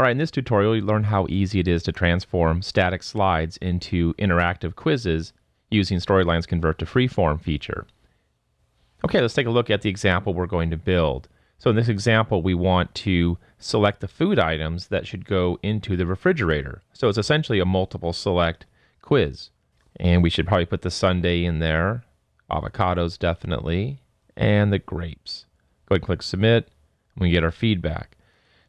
All right, in this tutorial, you learn how easy it is to transform static slides into interactive quizzes using Storyline's Convert to Freeform feature. Okay, let's take a look at the example we're going to build. So in this example, we want to select the food items that should go into the refrigerator. So it's essentially a multiple select quiz. And we should probably put the sundae in there, avocados definitely, and the grapes. Go ahead and click submit, and we get our feedback.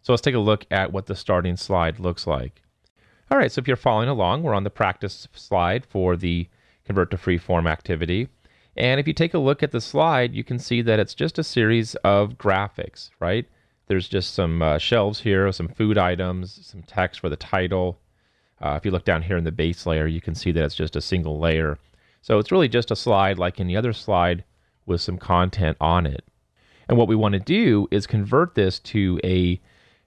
So let's take a look at what the starting slide looks like. All right, so if you're following along, we're on the practice slide for the convert to freeform activity. And if you take a look at the slide, you can see that it's just a series of graphics, right? There's just some uh, shelves here, some food items, some text for the title. Uh, if you look down here in the base layer, you can see that it's just a single layer. So it's really just a slide like any other slide with some content on it. And what we want to do is convert this to a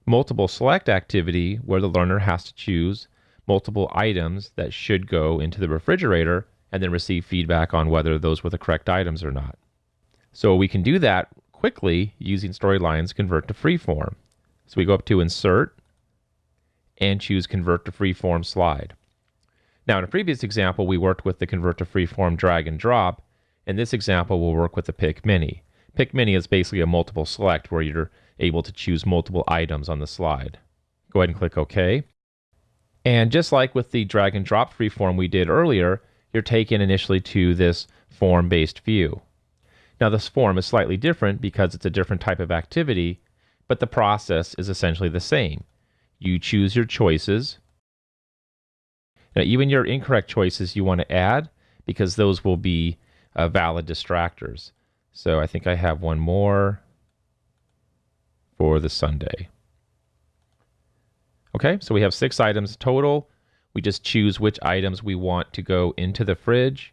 multiple select activity where the learner has to choose multiple items that should go into the refrigerator and then receive feedback on whether those were the correct items or not. So we can do that quickly using Storyline's Convert to Freeform. So we go up to Insert and choose Convert to Freeform slide. Now in a previous example, we worked with the Convert to Freeform drag and drop. In this example, we'll work with the Pick Many. Pick Many is basically a multiple select where you're able to choose multiple items on the slide. Go ahead and click OK. And just like with the drag and drop freeform we did earlier, you're taken initially to this form-based view. Now this form is slightly different because it's a different type of activity, but the process is essentially the same. You choose your choices. Now even your incorrect choices you want to add because those will be uh, valid distractors. So I think I have one more for the sundae. Okay, so we have six items total. We just choose which items we want to go into the fridge.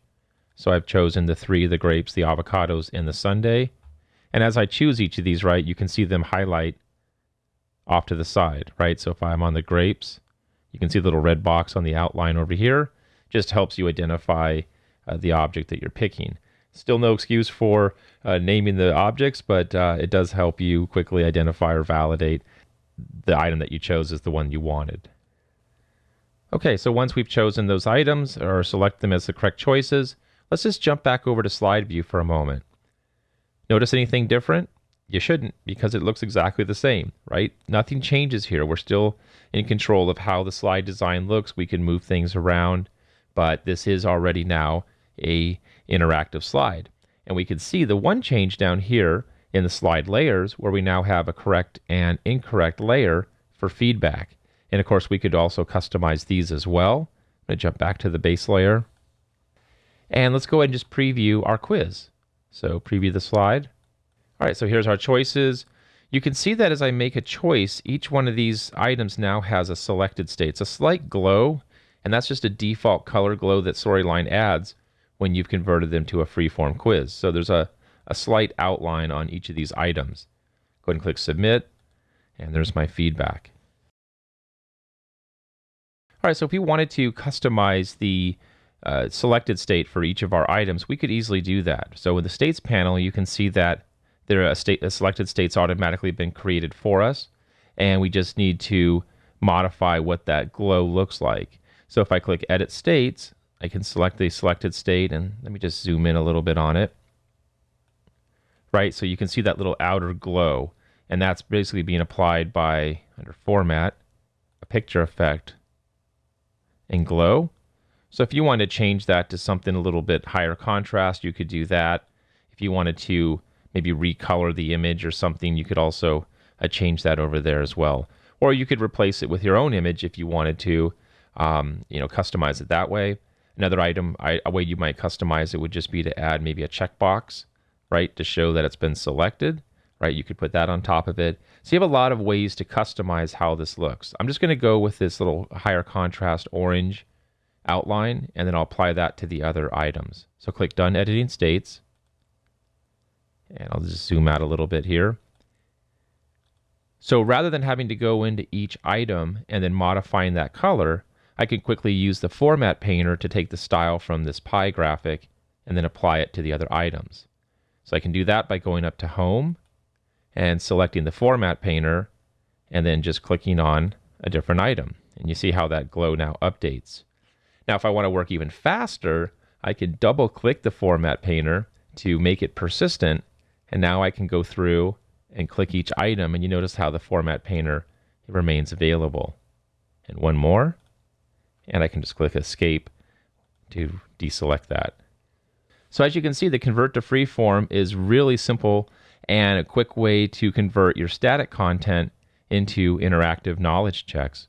So I've chosen the three, the grapes, the avocados, and the sundae. And as I choose each of these, right, you can see them highlight off to the side, right? So if I'm on the grapes, you can see the little red box on the outline over here. Just helps you identify uh, the object that you're picking. Still no excuse for uh, naming the objects, but uh, it does help you quickly identify or validate the item that you chose as the one you wanted. Okay, so once we've chosen those items or select them as the correct choices, let's just jump back over to slide view for a moment. Notice anything different? You shouldn't because it looks exactly the same, right? Nothing changes here. We're still in control of how the slide design looks. We can move things around, but this is already now a interactive slide. And we can see the one change down here in the slide layers where we now have a correct and incorrect layer for feedback. And of course, we could also customize these as well. I'm going to jump back to the base layer. And let's go ahead and just preview our quiz. So preview the slide. All right, so here's our choices. You can see that as I make a choice, each one of these items now has a selected state. It's a slight glow, and that's just a default color glow that Storyline adds when you've converted them to a freeform quiz. So there's a, a slight outline on each of these items. Go ahead and click submit, and there's my feedback. All right, so if we wanted to customize the uh, selected state for each of our items, we could easily do that. So in the states panel, you can see that there are a, state, selected state's automatically been created for us, and we just need to modify what that glow looks like. So if I click edit states, I can select the selected state and let me just zoom in a little bit on it. Right, so you can see that little outer glow and that's basically being applied by under format, a picture effect, and glow. So if you wanted to change that to something a little bit higher contrast, you could do that. If you wanted to maybe recolor the image or something, you could also uh, change that over there as well. Or you could replace it with your own image if you wanted to, um, you know, customize it that way. Another item, I, a way you might customize it would just be to add maybe a checkbox, right, to show that it's been selected, right? You could put that on top of it. So you have a lot of ways to customize how this looks. I'm just going to go with this little higher contrast orange outline, and then I'll apply that to the other items. So click Done Editing States, and I'll just zoom out a little bit here. So rather than having to go into each item and then modifying that color, I can quickly use the format painter to take the style from this pie graphic and then apply it to the other items. So I can do that by going up to home and selecting the format painter and then just clicking on a different item. And you see how that glow now updates. Now, if I want to work even faster, I can double click the format painter to make it persistent. And now I can go through and click each item. And you notice how the format painter remains available. And one more. And I can just click escape to deselect that. So as you can see, the convert to freeform is really simple and a quick way to convert your static content into interactive knowledge checks.